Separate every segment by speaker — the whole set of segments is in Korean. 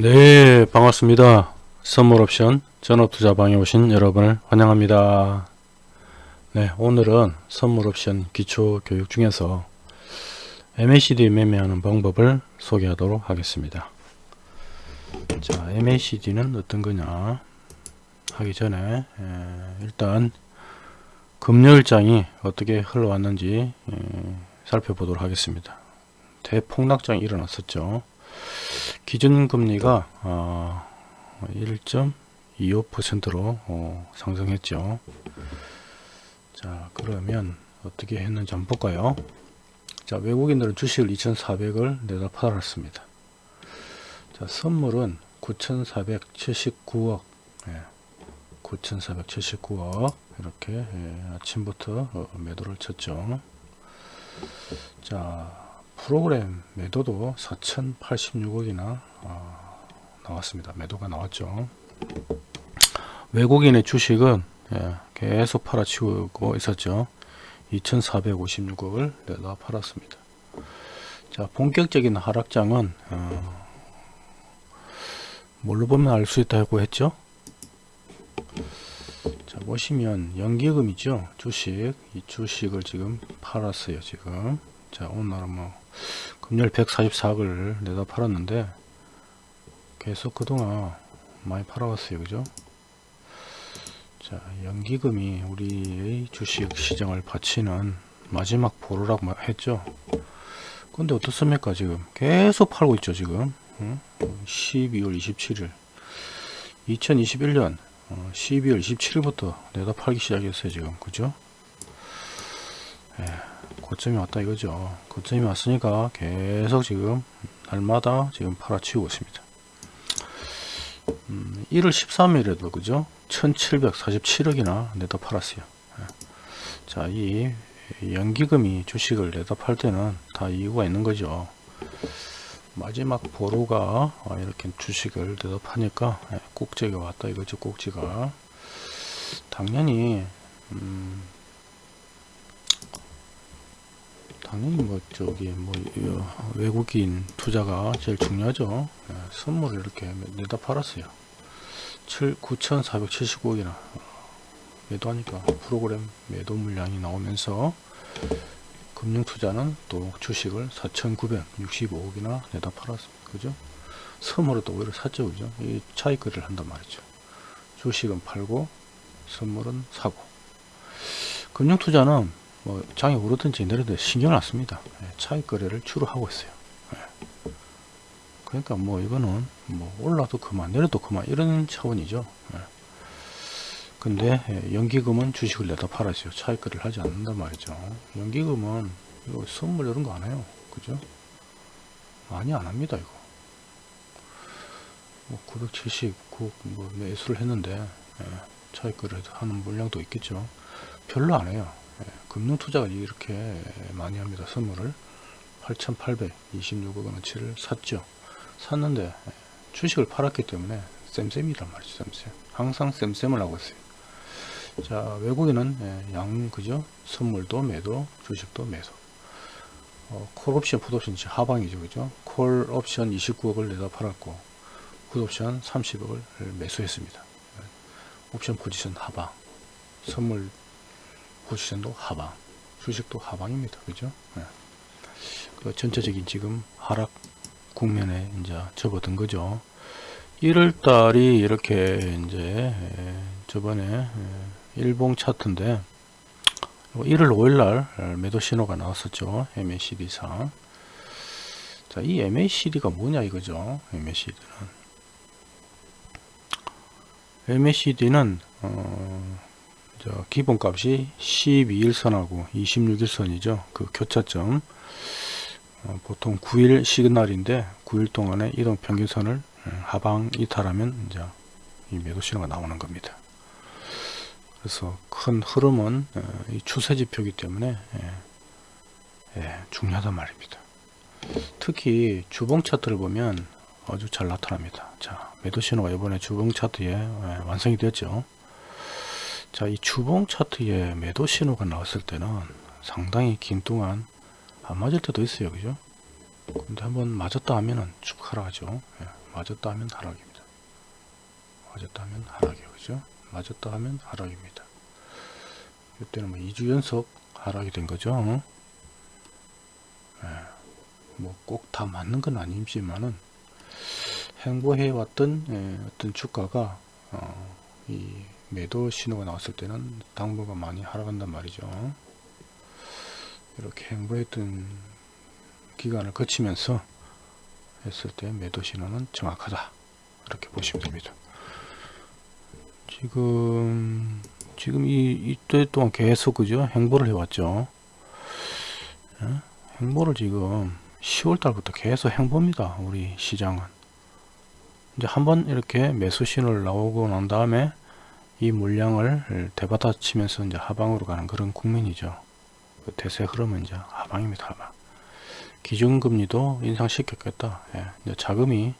Speaker 1: 네 반갑습니다. 선물옵션 전업투자방에 오신 여러분을 환영합니다. 네 오늘은 선물옵션 기초교육 중에서 MACD 매매하는 방법을 소개하도록 하겠습니다. 자 MACD는 어떤 거냐? 하기 전에 에, 일단 금요일장이 어떻게 흘러왔는지 에, 살펴보도록 하겠습니다. 대폭락장이 일어났었죠 기준금리가 어, 1.25%로 어, 상승했죠. 자 그러면 어떻게 했는지 한번 볼까요? 자 외국인들은 주식을 2,400을 내다 팔았습니다. 자 선물은 9,479억 예, 9,479억 이렇게 예, 아침부터 어, 매도를 쳤죠. 자 프로그램 매도도 4,086억이나 어, 나왔습니다. 매도가 나왔죠. 외국인의 주식은 예, 계속 팔아치우고 있었죠. 2,456억을 내다 팔았습니다. 자, 본격적인 하락장은 어, 뭘로 보면 알 수 있다고 했죠? 자, 보시면 연기금이죠. 주식, 이 주식을 지금 팔았어요. 지금. 자, 오늘은 뭐 금요일 144억을 내다 팔았는데 계속 그동안 많이 팔아왔어요. 그죠? 자 연기금이 우리의 주식 시장을 바치는 마지막 보루라고 했죠. 근데 어떻습니까 지금? 계속 팔고 있죠 지금. 12월 27일. 2021년 12월 27일부터 내다 팔기 시작했어요 지금. 그죠? 예. 고점이 왔다 이거죠. 고점이 왔으니까 계속 지금 날마다 지금 팔아치우고 있습니다. 음, 1월 13일에도 그죠? 1747억이나 내다 팔았어요. 예. 자이 연기금이 주식을 내다 팔 때는 다 이유가 있는 거죠. 마지막 보루가 이렇게 주식을 내다 파니까 예, 꼭지가 왔다 이거죠 꼭지가. 당연히 음, 당연히 뭐 저기 뭐 외국인 투자가 제일 중요하죠. 예, 선물을 이렇게 내다 팔았어요. 9,475억이나. 매도하니까 프로그램 매도 물량이 나오면서 금융투자는 또 주식을 4,965억이나 내다 팔았습니다. 그죠? 선물을 또 오히려 샀죠 그죠? 이 차익거래를 한단 말이죠. 주식은 팔고 선물은 사고. 금융투자는 뭐 장이 오르든지 내리든 신경 안 씁니다. 예, 차익 거래를 주로 하고 있어요. 예. 그러니까 뭐 이거는 뭐 올라도 그만 내려도 그만 이런 차원이죠. 예. 근데 연기금은 주식을 내다 팔았어요. 차익 거래를 하지 않는단 말이죠. 연기금은 이거 선물 이런 거 안 해요. 그죠? 많이 안 합니다. 이거. 뭐 979, 뭐 매수를 했는데 차익 거래 하는 물량도 있겠죠. 별로 안 해요. 예, 금융투자가 이렇게 많이 합니다. 선물을 8,826억 원어치를 샀죠. 샀는데 예, 주식을 팔았기 때문에 쌤쌤이란 말이죠. 쌤쌤. 항상 쌤쌤을 하고 있어요. 자 외국인은 예, 양 그죠? 선물도 매도, 주식도 매도. 어, 콜옵션, 풋옵션 하방이죠. 그죠? 콜옵션 29억을 내다 팔았고 풋옵션 30억을 매수했습니다. 옵션 포지션 하방. 선물 포지션도 하방 주식도 하방입니다. 그죠? 네. 그 전체적인 지금 하락 국면에 이제 접어든 거죠. 1월달이 이렇게 이제 저번에 일봉 차트인데 1월 5일날 매도 신호가 나왔었죠. MACD상. 자, 이 MACD가 뭐냐 이거죠? MACD는. MACD는 어, 기본값이 12일선하고 26일선이죠. 그 교차점 어, 보통 9일 시그널인데 9일 동안에 이동 평균선을 음, 하방 이탈하면 이제 이 매도 신호가 나오는 겁니다. 그래서 큰 흐름은 어, 이 추세 지표이기 때문에 예, 예, 중요하단 말입니다. 특히 주봉 차트를 보면 아주 잘 나타납니다. 자, 매도 신호가 이번에 주봉 차트에 예, 완성이 되었죠. 자, 이 주봉 차트에 매도 신호가 나왔을 때는 상당히 긴 동안 안 맞을 때도 있어요. 그죠? 근데 한번 맞았다 하면은 축하라 하죠. 예, 맞았다 하면 하락입니다. 맞았다 하면 하락이요. 그죠? 맞았다 하면 하락입니다. 이때는 뭐 2주 연속 하락이 된 거죠. 예, 뭐꼭 다 맞는 건 아니지만은 행보해 왔던 예, 어떤 주가가 어, 이 매도 신호가 나왔을 때는 당분간 많이 하락한단 말이죠. 이렇게 행보했던 기간을 거치면서 했을 때 매도 신호는 정확하다. 이렇게 보시면 됩니다. 지금 지금 이 이때 동안 계속 그죠 행보를 해왔죠. 예? 행보를 지금 10월 달부터 계속 행보입니다. 우리 시장은 이제 한번 이렇게 매수 신호를 나오고 난 다음에 이 물량을 대받아치면서 이제 하방으로 가는 그런 국면이죠. 그 대세 흐름은 이제 하방입니다. 하방. 기준금리도 인상시켰겠다. 예, 이제 자금이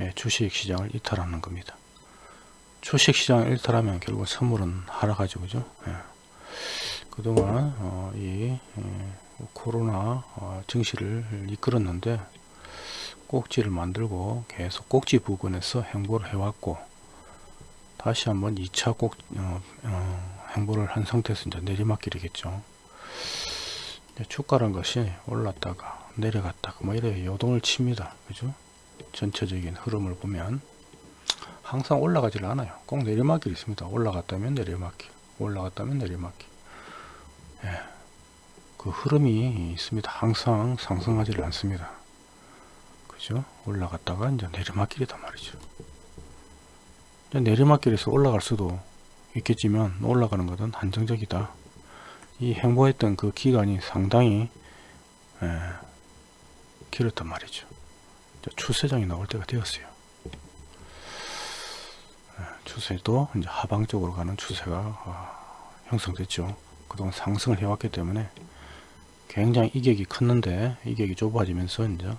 Speaker 1: 예, 주식 시장을 이탈하는 겁니다. 주식 시장을 일탈하면 결국 선물은 하락하죠. 그죠? 예. 그동안 어, 이 예, 코로나 어, 증시를 이끌었는데 꼭지를 만들고 계속 꼭지 부근에서 행보를 해왔고 다시 한번 2차 꼭 어, 어, 행보를 한 상태에서 이제 내리막길이겠죠. 주가란 것이 올랐다가 내려갔다가 뭐 이래 요동을 칩니다. 그죠? 전체적인 흐름을 보면 항상 올라가질 않아요. 꼭 내리막길이 있습니다. 올라갔다면 내리막길, 올라갔다면 내리막길. 예, 그 흐름이 있습니다. 항상 상승하지를 않습니다. 그죠? 올라갔다가 이제 내리막길이단 말이죠. 내리막길에서 올라갈 수도 있겠지만 올라가는 것은 한정적이다. 이 행보했던 그 기간이 상당히 예, 길었단 말이죠. 추세장이 나올 때가 되었어요. 예, 추세도 이제 하방적으로 가는 추세가 어, 형성됐죠. 그동안 상승을 해왔기 때문에 굉장히 이격이 컸는데 이격이 좁아지면서 이제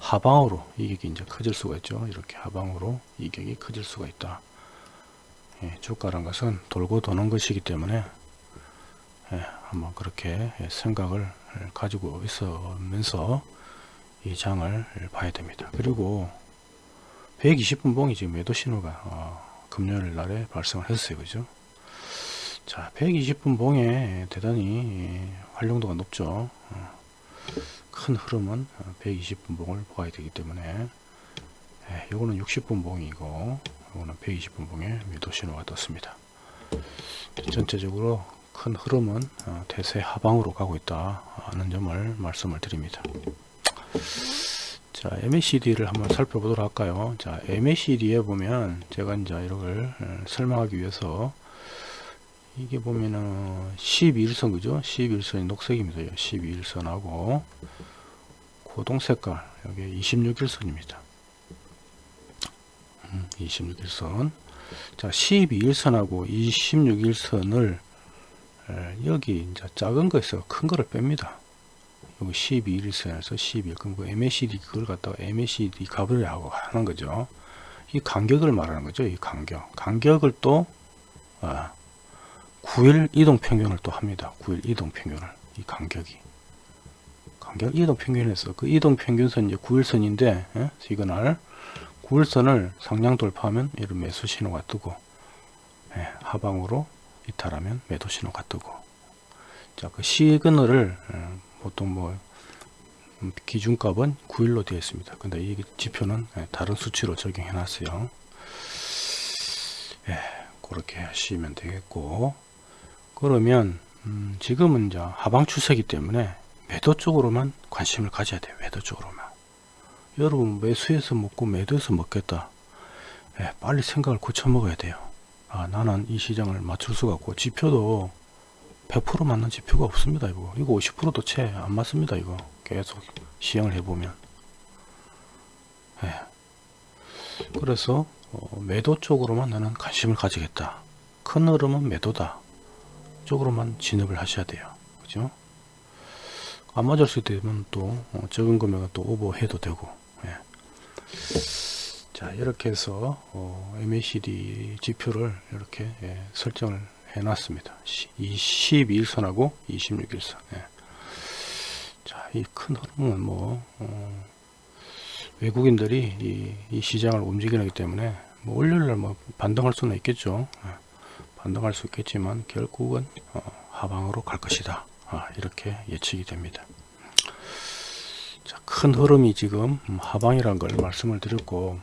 Speaker 1: 하방으로 이격이 이제 커질 수가 있죠. 이렇게 하방으로 이격이 커질 수가 있다. 예, 주가란 것은 돌고 도는 것이기 때문에 예, 한번 그렇게 생각을 가지고 있으면서 이 장을 봐야 됩니다. 그리고 120분 봉이 지금 매도 신호가 어, 금요일 날에 발생을 했어요. 그죠? 자, 120분 봉에 대단히 활용도가 높죠. 어, 큰 흐름은 120분 봉을 보아야 되기 때문에 예, 요거는 60분 봉이고 요거는 120분 봉에 매도 신호가 떴습니다. 전체적으로 큰 흐름은 어, 대세 하방으로 가고 있다 하는 점을 말씀을 드립니다. 자, MACD를 한번 살펴보도록 할까요? 자, MACD에 보면 제가 이제 이걸 어, 설명하기 위해서 이게 보면은 12일선 그죠? 12일선이 녹색입니다. 12일선하고 고동 색깔 여기 26일선입니다. 26일선 음, 자 12일선하고 26일선을 여기 이제 작은 거에서 큰 거를 뺍니다. 여기 12일선에서 12일 그럼 그 MACD 그걸 갖다가 MACD 값을 하고 하는 거죠. 이 간격을 말하는 거죠. 이 간격. 간격을 또 아, 9일 이동 평균을 또 합니다. 9일 이동 평균을 이 간격이 간격 이동 평균에서 그 이동 평균선 이제 9일선인데 예? 시그널 9일선을 상량 돌파하면 이런 매수 신호가 뜨고 예, 하방으로 이탈하면 매도 신호가 뜨고. 자그 시그널을 어, 보통 뭐 음, 기준값은 9일로 되어 있습니다. 근데 이 지표는 예, 다른 수치로 적용해 놨어요. 예, 그렇게 하시면 되겠고. 그러면 음, 지금은 이제 하방 추세이기 때문에 매도 쪽으로만 관심을 가져야 돼요. 매도 쪽으로만 여러분 매수해서 먹고 매도해서 먹겠다. 예, 빨리 생각을 고쳐 먹어야 돼요. 아, 나는 이 시장을 맞출 수가 없고 지표도 100% 맞는 지표가 없습니다 이거. 이거 50%도 채 안 맞습니다 이거. 계속 시행을 해보면. 예. 그래서 어, 매도 쪽으로만 나는 관심을 가지겠다. 큰 흐름은 매도다. 쪽으로만 진입을 하셔야 돼요. 그죠? 안 맞을 때면 또 어, 적은 금액은 또 오버해도 되고. 예. 자 이렇게 해서 어, MACD 지표를 이렇게 예, 설정을 해 놨습니다 21일선하고 26일선 예. 자이 큰 흐름은 뭐 어, 외국인들이 이, 이 시장을 움직이기 때문에 뭐 월요일날 뭐 반등할 수는 있겠죠. 예, 반등할 수 있겠지만 결국은 어, 하방으로 갈 것이다. 아, 이렇게 예측이 됩니다. 자, 큰 흐름이 지금 하방이라는 걸 말씀을 드렸고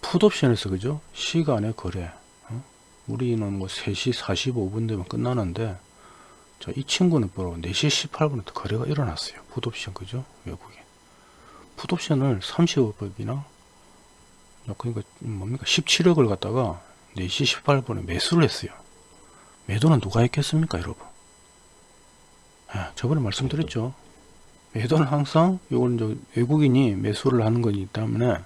Speaker 1: 풋옵션에서 그죠? 시간의 거래 어? 우리는 뭐 3시 45분 되면 끝나는데 자, 이 친구는 바로 4시 18분에 거래가 일어났어요. 풋옵션 그죠? 외국인 풋옵션을 30억이나 그러니까 뭡니까 17억을 갖다가 4시 18분에 매수를 했어요. 매도는 누가 했겠습니까 여러분? 아, 저번에 말씀드렸죠. 매도는 항상 이건 이제 외국인이 매수를 하는 거기 때문에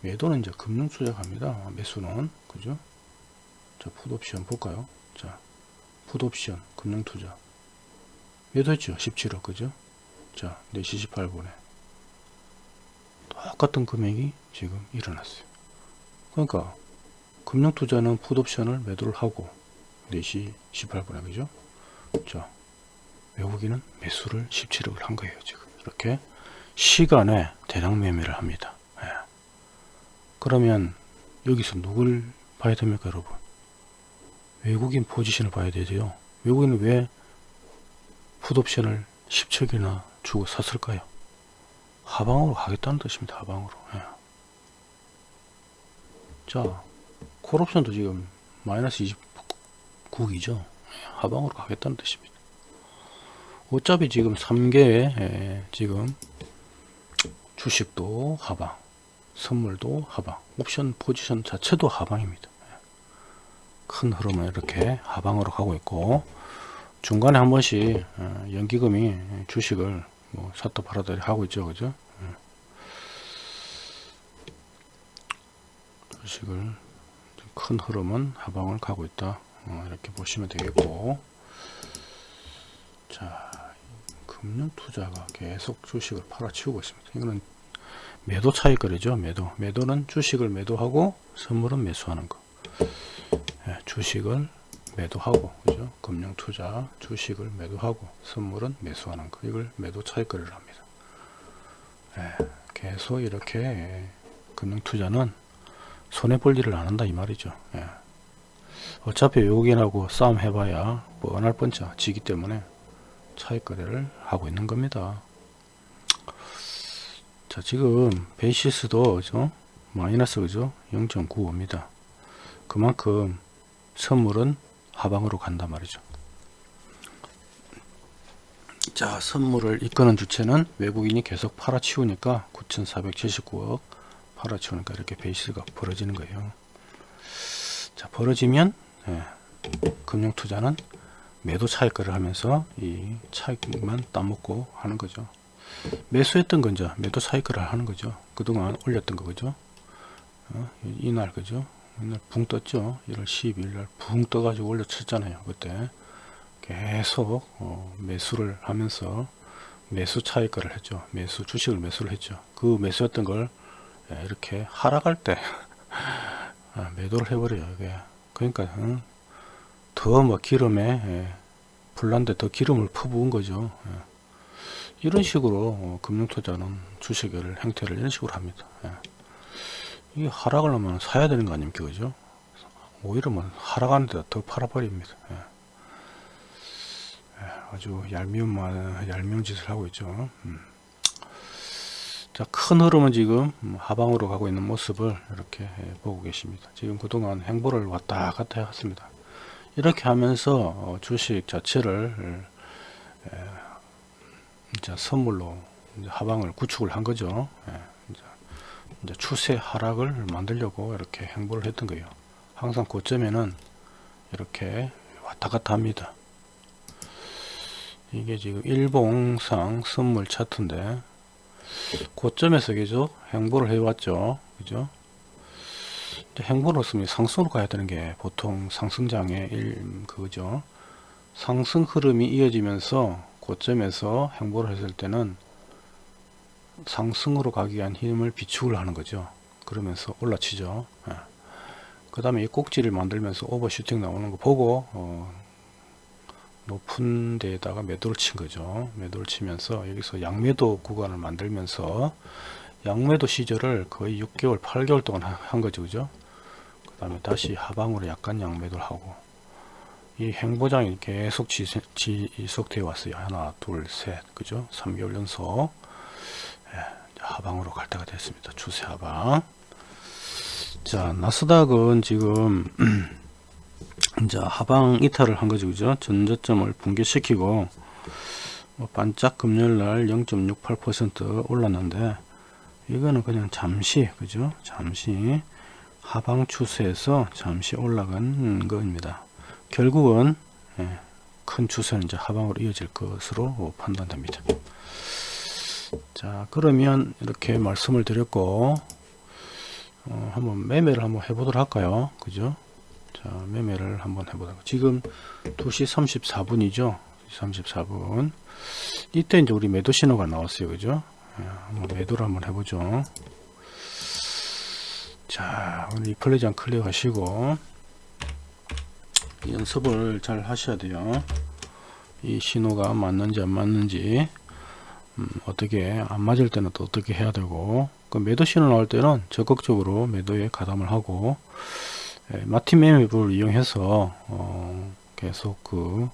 Speaker 1: 매도는 이제 금융 투자갑니다. 매수는 그죠? 자, 풋옵션 볼까요? 자, 풋옵션 금융 투자 매도했죠. 17억 그죠? 자, 4시 18분에 똑같은 금액이 지금 일어났어요. 그러니까 금융 투자는 풋옵션을 매도를 하고 4시 18분에 그죠? 자, 외국인은 매수를 17억을 한 거예요. 지금 이렇게 시간에 대량 매매를 합니다. 예. 그러면 여기서 누굴 봐야 됩니까, 여러분? 외국인 포지션을 봐야 되죠. 외국인은 왜 풋옵션을 10척이나 주고 샀을까요? 하방으로 가겠다는 뜻입니다. 하방으로. 예. 자, 콜옵션도 지금 마이너스 29기죠. 하방으로 가겠다는 뜻입니다. 어차피 지금 3개의 지금 주식도 하방, 선물도 하방, 옵션 포지션 자체도 하방입니다. 큰 흐름은 이렇게 하방으로 가고 있고 중간에 한 번씩 어, 연기금이 주식을 뭐 샀다 팔았다 하고 있죠, 그죠? 주식을 큰 흐름은 하방을 가고 있다. 어, 이렇게 보시면 되겠고 자 금융 투자가 계속 주식을 팔아치우고 있습니다. 이거는 매도 차익거래죠. 매도. 매도는 주식을 매도하고 선물은 매수하는 거. 예, 주식을 매도하고 그죠? 금융 투자 주식을 매도하고 선물은 매수하는 거. 이걸 매도 차익거래를 합니다. 예, 계속 이렇게 예, 금융 투자는 손해 볼 일을 안 한다 이 말이죠. 예. 어차피 외국인하고 싸움 해봐야 뻔할 뻔짜 지기 때문에 차익 거래를 하고 있는 겁니다. 자 지금 베이시스도 그죠? 마이너스 그죠? 0.95입니다. 그만큼 선물은 하방으로 간단 말이죠. 자 선물을 이끄는 주체는 외국인이 계속 팔아치우니까 9,479억 팔아치우니까 이렇게 베이스가 벌어지는 거예요. 자 벌어지면 예, 금융투자는 매도 차익거래를 하면서 이 차익만 따먹고 하는 거죠. 매수했던 건죠. 매도 차익거래를 하는 거죠. 그동안 올렸던 거 그죠. 어, 이날 그죠. 이날 붕 떴죠. 1월 12일 날 붕 떠가지고 올려쳤잖아요. 그때 계속 어, 매수를 하면서 매수 차익거래를 했죠. 매수 주식을 매수를 했죠. 그 매수했던 걸 예, 이렇게 하락할 때 아, 매도를 해버려요. 이게. 그러니까 응? 더뭐 기름에 예, 불난데 더 기름을 퍼부은 거죠. 예. 이런 식으로 어, 금융투자는 주식을 행태를 이런 식으로 합니다. 예. 이 하락을 하면 사야 되는 거 아닙니까? 그죠? 오히려 뭐 하락하는데 더 팔아버립니다. 아주 얄미운 말, 얄미운 짓을 하고 있죠. 음. 자, 큰 흐름은 지금 하방으로 가고 있는 모습을 이렇게 예, 보고 계십니다. 지금 그동안 행보를 왔다 갔다 해왔습니다. 이렇게 하면서 어, 주식 자체를 이제 선물로 하방을 구축을 한 거죠. 이제 추세 하락을 만들려고 이렇게 행보를 했던 거예요. 항상 고점에는 이렇게 왔다 갔다 합니다. 이게 지금 일봉상 선물 차트인데 고점에서 계속 행보를 해왔죠. 그죠? 행보로서 상승으로 가야 되는 게 보통 상승장의 일 그거죠. 상승 흐름이 이어지면서 고점에서 행보를 했을 때는 상승으로 가기 위한 힘을 비축을 하는 거죠. 그러면서 올라치죠. 예. 그 다음에 이 꼭지를 만들면서 오버슈팅 나오는 거 보고 어, 높은 데에다가 매도를 친 거죠. 매도를 치면서 여기서 양매도 구간을 만들면서 양매도 시절을 거의 6개월 8개월 동안 하- 한 거죠 그죠 그 다음에 다시 하방으로 약간 양매도를 하고 이 행보장이 계속 지, 지속되어 왔어요. 하나 둘셋 그죠? 3개월 연속. 예, 하방으로 갈 때가 됐습니다. 추세 하방. 자 나스닥은 지금 이제 하방 이탈을 한 거죠 그죠? 전저점을 붕괴시키고 뭐 반짝 금요일날 0.68% 올랐는데 이거는 그냥 잠시 그죠? 잠시 하방 추세에서 잠시 올라간 겁니다. 결국은 예, 큰 추세는 이제 하방으로 이어질 것으로 판단됩니다. 자 그러면 이렇게 말씀을 드렸고 어, 한번 매매를 한번 해보도록 할까요? 그죠? 자 매매를 한번 해보도록. 지금 2시 34분이죠? 34분. 이때 이제 우리 매도 신호가 나왔어요. 그죠? 예, 매도를 한번 해보죠 자 오늘 이 플레이장 클릭 하시고 연습을 잘 하셔야 돼요. 이 신호가 맞는지 안 맞는지 음, 어떻게 안 맞을 때는 또 어떻게 해야 되고 그 매도 신호 나올 때는 적극적으로 매도에 가담을 하고 예, 마틴 매매법을 이용해서 어, 계속 그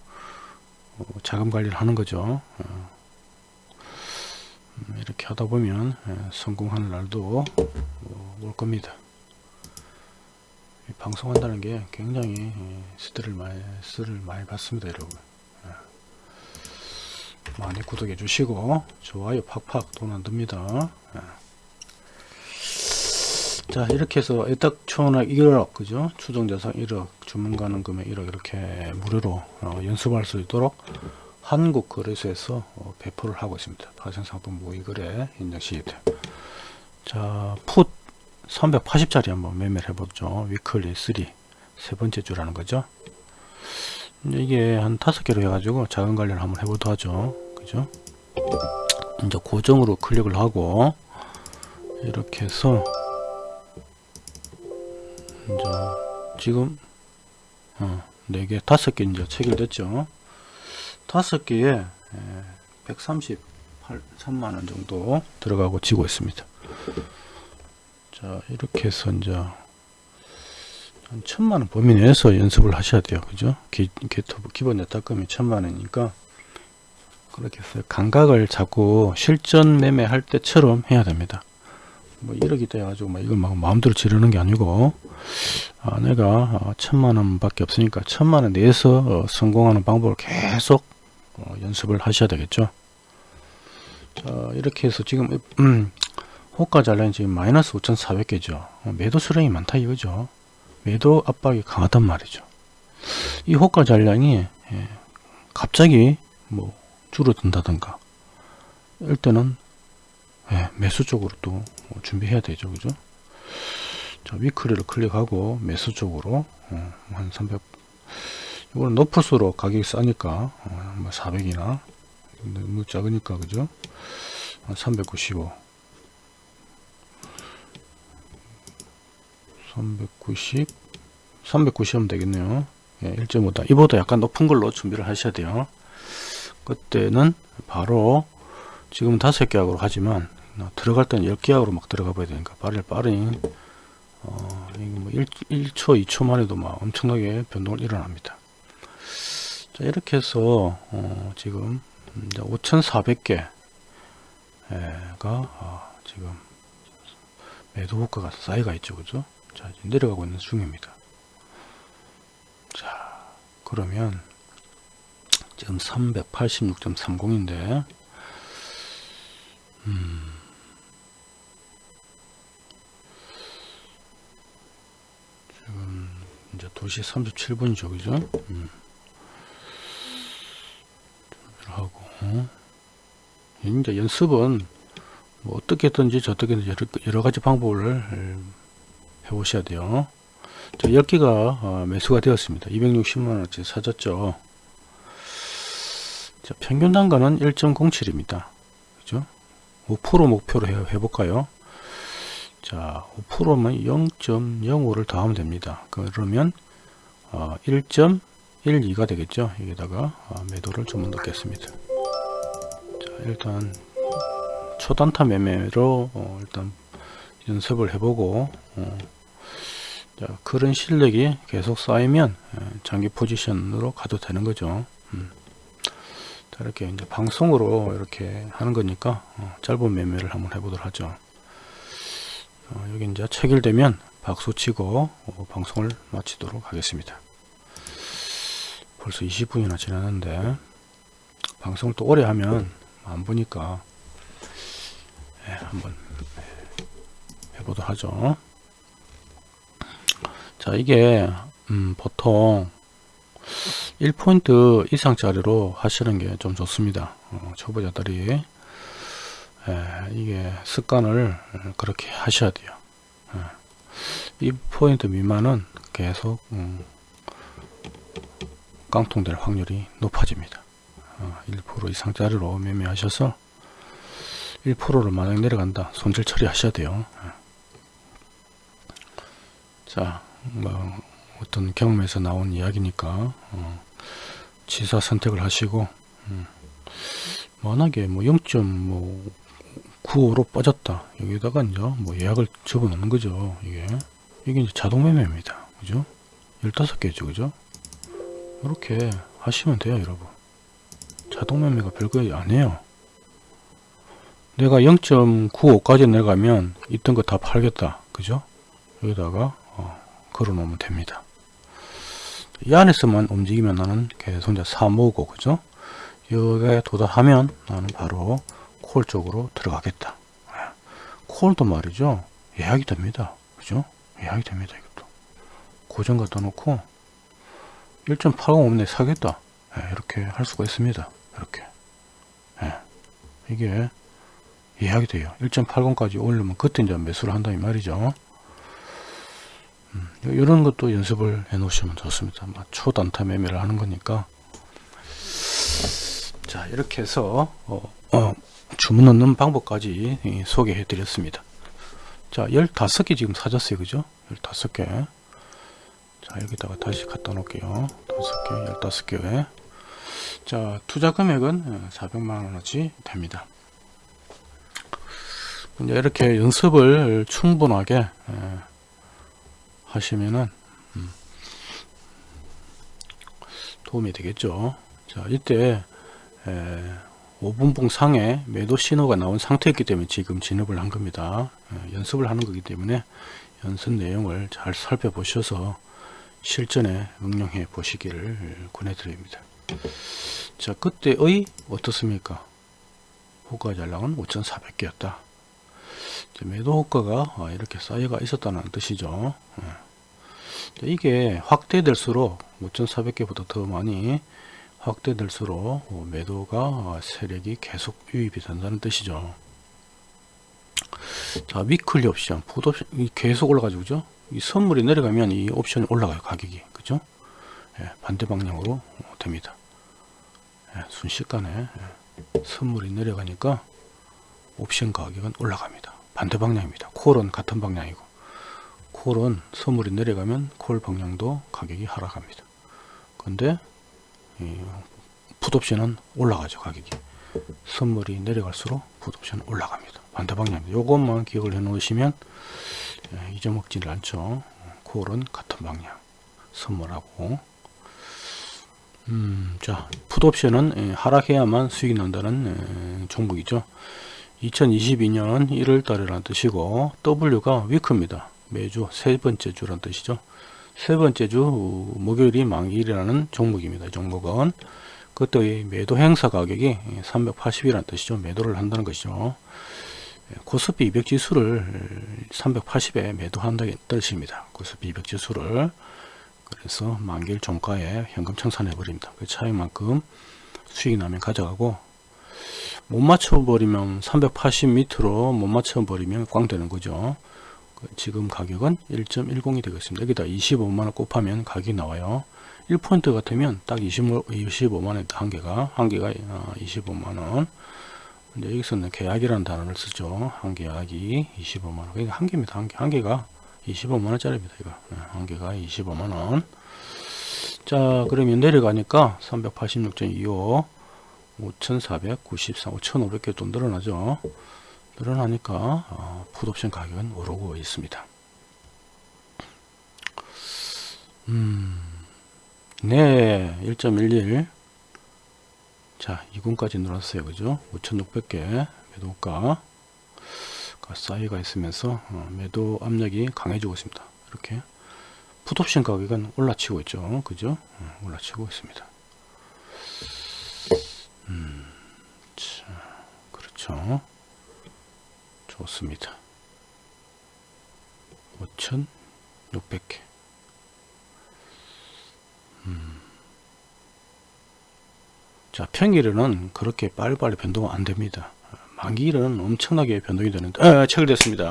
Speaker 1: 어, 자금 관리를 하는 거죠. 어, 음, 이렇게 하다 보면 예, 성공하는 날도 어, 올 겁니다. 이 방송한다는 게 굉장히 예, 스트레스를 많이 스트레스를 많이 받습니다 여러분. 예. 많이 구독해 주시고 좋아요 팍팍 돈 안듭니다. 예. 자 이렇게 해서 애딱천원 1억 그죠? 추정자산 1억 주문가는 금액 1억 이렇게 무료로 어, 연습할 수 있도록 한국거래소에서 어, 배포를 하고 있습니다. 파생상품 모의거래 인증 시트. 자풋 380짜리 한번 매매를 해보죠. 위클리 3 세 번째 주라는 거죠. 이게 한 다섯 개로 해가지고 자금 관리를 한번 해보도 하죠. 그죠? 이제 고정으로 클릭을 하고 이렇게 해서 이제 지금 어, 4개, 5개 이제 체결됐죠. 5개에 138,3만원 정도 들어가고 지고 있습니다. 자, 이렇게 해서 이제 한 천만원 범위 내에서 연습을 하셔야 돼요. 그죠? 기, 기토부 기본 내탁금이 천만원이니까 그렇게 해서 감각을 잡고 실전 매매할 때처럼 해야 됩니다. 뭐 1억이 돼가지고 막 이걸 막 마음대로 지르는 게 아니고 아, 내가 어, 천만 원 밖에 없으니까 천만 원 내에서 어, 성공하는 방법을 계속 어, 연습을 하셔야 되겠죠. 자 이렇게 해서 지금 음, 호가 잔량이 지금 마이너스 5,400개죠. 어, 매도 수량이 많다 이거죠. 매도 압박이 강하단 말이죠. 이 호가 잔량이 예, 갑자기 뭐 줄어든다든가 이럴 때는 예, 매수 쪽으로 또 준비해야 되죠 그죠 자 위클리를 클릭하고 매수 쪽으로 어, 한300 이거는 높을수록 가격이 싸니까 어, 뭐 400이나 너무 작으니까 그죠 한395 390 390 하면 되겠네요. 예, 1.5다. 이보다 약간 높은 걸로 준비를 하셔야 돼요. 그때는 바로 지금 다섯 계약으로 하지만 어, 들어갈 때는 10계약으로 막 들어가 봐야 되니까 빠르 빠르니 어, 뭐 1, 1초 2초만 해도 막 엄청나게 변동을 일어납니다. 자 이렇게 해서 어, 지금 5400개가 어, 지금 매도 효과가 쌓여가 있죠. 그죠 자 내려가고 있는 중입니다 자 그러면 지금 386.30인데 음. 지금 이제 2시 37분이죠 그죠 음. 하고 이제 연습은 뭐 어떻게든지 저떻게든지 여러, 여러 가지 방법을 해 보셔야 돼요. 자 10개가 어, 매수가 되었습니다. 260만원어치 사졌죠. 자, 평균 단가는 1.07 입니다. 그죠? 5% 목표로 해, 해볼까요? 자 5%면 0.05를 더하면 됩니다. 그러면 어, 1.12가 되겠죠? 여기다가 어, 매도를 좀 넣겠습니다. 자 일단 초단타 매매로 어, 일단 연습을 해보고 어, 자, 그런 실력이 계속 쌓이면 예, 장기 포지션으로 가도 되는 거죠. 음. 자, 이렇게 이제 방송으로 이렇게 하는 거니까 어, 짧은 매매를 한번 해보도록 하죠. 어, 여기 이제 체결되면 박수 치고 어, 방송을 마치도록 하겠습니다. 벌써 20분이나 지났는데 방송을 또 오래 하면 안 보니까 예, 한번 해보도록 하죠. 자 이게 음, 보통 1포인트 이상짜리로 하시는 게 좀 좋습니다. 어, 초보자들이 예, 이게 습관을 그렇게 하셔야 돼요. 예. 2포인트 미만은 계속 음, 깡통될 확률이 높아집니다. 어, 1% 이상짜리로 매매하셔서 1%를 만약 내려간다 손절 처리하셔야 돼요. 예. 자, 뭐 어떤 경험에서 나온 이야기니까 어, 지사 선택을 하시고 음, 워낙에 뭐 0.95로 빠졌다. 여기다가 이제 뭐 예약을 접어놓는 거죠 이게. 이게 이제 자동 매매입니다. 그죠? 15개죠 그죠? 이렇게 하시면 돼요 여러분. 자동 매매가 별거 아니에요. 내가 0.95까지 내가면 있던 거 다 팔겠다. 그죠? 여기다가 어, 걸어 놓으면 됩니다. 이 안에서만 움직이면 나는 계속 이제 사모고 그죠? 여기에 도달하면 나는 바로 콜 쪽으로 들어가겠다. 예. 콜도 말이죠. 예약이 됩니다. 그죠? 예약이 됩니다 이것도. 고정 갖다 놓고 1.80 없네 사겠다. 예, 이렇게 할 수가 있습니다. 이렇게. 예. 이게 예약이 돼요. 1.80까지 올리면 그때 이제 매수를 한다 이 말이죠. 음, 이런 것도 연습을 해 놓으시면 좋습니다. 초단타 매매를 하는 거니까. 자 이렇게 해서 어, 어, 주문 넣는 방법까지 예, 소개해 드렸습니다. 자 15개 지금 사졌어요. 그죠? 15개. 자 여기다가 다시 갖다 놓을게요. 5개 15개. 자 투자 금액은 400만원어치 됩니다. 이제 이렇게 연습을 충분하게 예, 하시면은 음, 도움이 되겠죠. 자 이때 에, 5분봉 상에 매도 신호가 나온 상태였기 때문에 지금 진입을 한 겁니다. 에, 연습을 하는 거기 때문에 연습 내용을 잘 살펴보셔서 실전에 응용해 보시기를 권해드립니다. 자 그때의 어떻습니까? 호가 잔량은 5400개였다 매도 호가가 아, 이렇게 쌓여가 있었다는 뜻이죠 이게 확대될수록 5400개보다 더 많이 확대될수록 어, 매도가 세력이 계속 유입이 된다는 뜻이죠. 자, weekly 옵션, 풋 옵션, 계속 올라가죠. 그죠? 이 선물이 내려가면 이 옵션이 올라가요. 가격이. 그죠? 예, 반대 방향으로 됩니다. 예, 순식간에 예, 선물이 내려가니까 옵션 가격은 올라갑니다. 반대 방향입니다. 콜은 같은 방향이고 콜은 선물이 내려가면 콜 방향도 가격이 하락합니다. 근데 풋옵션은 올라가죠 가격이. 선물이 내려갈수록 풋옵션 올라갑니다. 반대 방향입니다. 요것만 기억을 해 놓으시면 예, 잊어먹지를 않죠. 콜은 같은 방향 선물하고. 음, 자 풋옵션은 예, 하락해야만 수익이 난다는 예, 종목이죠 2022년 1월 달이라는 뜻이고 W가 위크입니다 매주 세 번째 주란 뜻이죠 세 번째 주 목요일이 만기일이라는 종목입니다. 종목은 그때 매도 행사 가격이 380이라는 뜻이죠. 매도를 한다는 것이죠. 코스피 200 지수를 380에 매도한다는 뜻입니다. 코스피 200 지수를 그래서 만기일 종가에 현금 청산해 버립니다. 그 차이만큼 수익 나면 가져가고 못 맞춰 버리면 380 밑으로 못 맞춰 버리면 꽝 되는 거죠. 지금 가격은 1.10이 되겠습니다. 여기다 25만원 곱하면 가격이 나와요. 1포인트 같으면 딱 25, 25만원 한 개가, 한 개가 25만원. 어, 이제 여기서는 계약이라는 단어를 쓰죠. 한 계약이 25만원. 그러니까 한 개입니다. 한 개. 한 개가 25만원짜리입니다. 이거. 네, 한 개가 25만원. 자, 그러면 내려가니까 386.25, 5493, 5500개 또 늘어나죠. 늘어나니까 어, 풋옵션 가격은 오르고 있습니다. 음, 네, 1.11. 자, 2군까지 늘었어요. 그죠? 5,600개 매도가 사이가 있으면서 어, 매도 압력이 강해지고 있습니다. 이렇게 풋옵션 가격은 올라치고 있죠. 그죠? 어, 올라치고 있습니다. 음, 자, 그렇죠. 좋습니다. 5,600개. 음. 자, 평일에는 그렇게 빨리빨리 변동 안 됩니다. 만기일은 엄청나게 변동이 되는데, 아, 체결됐습니다.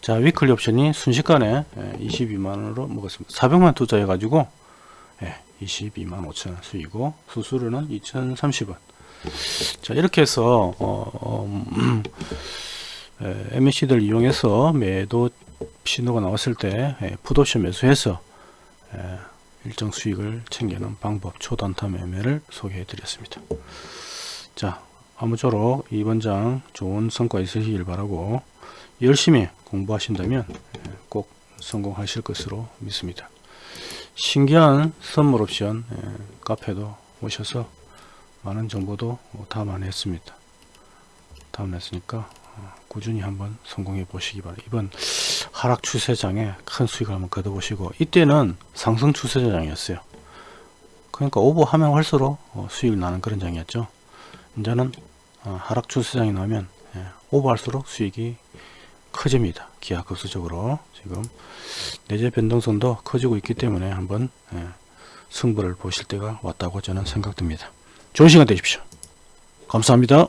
Speaker 1: 자, 위클리 옵션이 순식간에 22만원으로 먹었습니다. 400만 투자해가지고, 22만 5천원 수이고, 수수료는 2,030원. 자, 이렇게 해서, 어, 어, 음, MAC들 이용해서 매도 신호가 나왔을 때, 풋옵션 매수해서, 에, 일정 수익을 챙기는 방법 초단타 매매를 소개해 드렸습니다. 자, 아무쪼록 이번 장 좋은 성과 있으시길 바라고 열심히 공부하신다면 꼭 성공하실 것으로 믿습니다. 신기한 선물 옵션 카페도 오셔서 많은 정보도 담아냈습니다. 담아냈으니까 꾸준히 한번 성공해 보시기 바랍니다. 이번 하락 추세장에 큰 수익을 한번 거둬보시고 이때는 상승 추세장이었어요. 그러니까 오버하면 할수록 수익이 나는 그런 장이었죠. 이제는 하락 추세장이 나면 오버할수록 수익이 커집니다. 기하급수적으로 지금 내재 변동성도 커지고 있기 때문에 한번 승부를 보실 때가 왔다고 저는 생각됩니다. 좋은 시간 되십시오. 감사합니다.